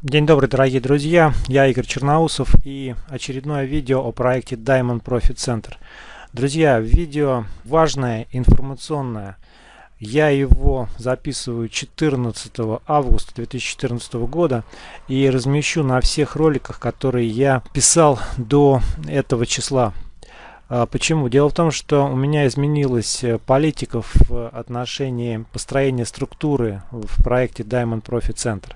День добрый, дорогие друзья! Я Игорь Черноусов и очередное видео о проекте Diamond Profit Center. Друзья, видео важное, информационное. Я его записываю 14 августа 2014 года и размещу на всех роликах, которые я писал до этого числа. А, почему? Дело в том, что у меня изменилась э, политика в отношении построения структуры в проекте Diamond Profit Center.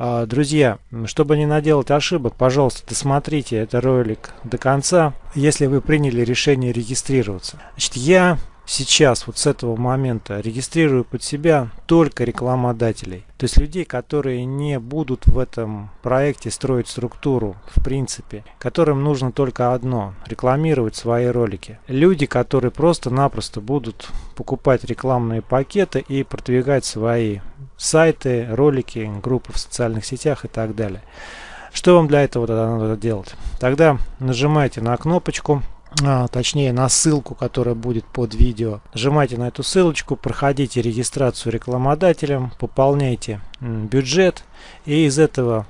А, друзья, чтобы не наделать ошибок, пожалуйста, досмотрите этот ролик до конца, если вы приняли решение регистрироваться. Значит, я сейчас, вот с этого момента, регистрирую под себя только рекламодателей. То есть людей, которые не будут в этом проекте строить структуру, в принципе, которым нужно только одно – рекламировать свои ролики. Люди, которые просто-напросто будут покупать рекламные пакеты и продвигать свои сайты, ролики, группы в социальных сетях и так далее. Что вам для этого тогда надо делать? Тогда нажимайте на кнопочку а, точнее на ссылку, которая будет под видео. Нажимайте на эту ссылочку, проходите регистрацию рекламодателем, пополняйте бюджет и из этого,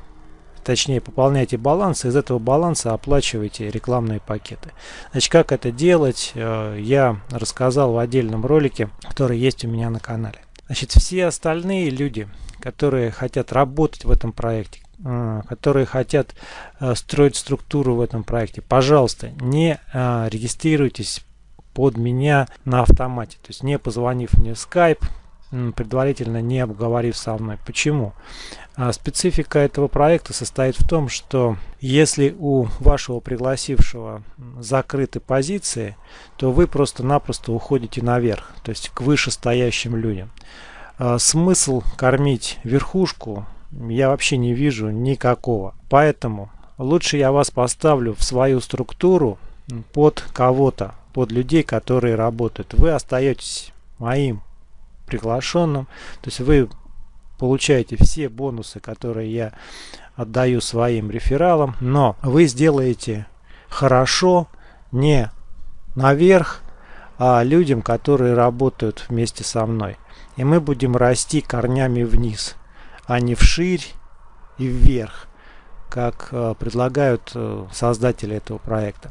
точнее пополняйте баланс, из этого баланса оплачивайте рекламные пакеты. Значит, как это делать, э, я рассказал в отдельном ролике, который есть у меня на канале. Значит, все остальные люди, которые хотят работать в этом проекте, которые хотят а, строить структуру в этом проекте, пожалуйста, не а, регистрируйтесь под меня на автомате. То есть не позвонив мне в Skype, предварительно не обговорив со мной. Почему? Специфика этого проекта состоит в том, что если у вашего пригласившего закрыты позиции, то вы просто-напросто уходите наверх, то есть к вышестоящим людям. Смысл кормить верхушку я вообще не вижу никакого. Поэтому лучше я вас поставлю в свою структуру под кого-то, под людей, которые работают. Вы остаетесь моим приглашенным, то есть вы получаете все бонусы, которые я отдаю своим рефералам, но вы сделаете хорошо не наверх, а людям, которые работают вместе со мной. И мы будем расти корнями вниз а не вширь и вверх, как э, предлагают э, создатели этого проекта.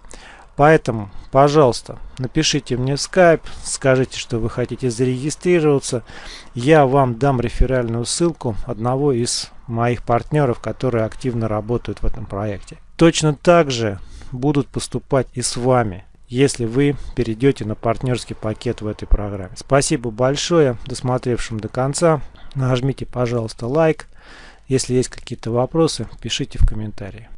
Поэтому, пожалуйста, напишите мне в Skype, скажите, что вы хотите зарегистрироваться. Я вам дам реферальную ссылку одного из моих партнеров, которые активно работают в этом проекте. Точно так же будут поступать и с вами, если вы перейдете на партнерский пакет в этой программе. Спасибо большое досмотревшим до конца. Нажмите, пожалуйста, лайк. Если есть какие-то вопросы, пишите в комментарии.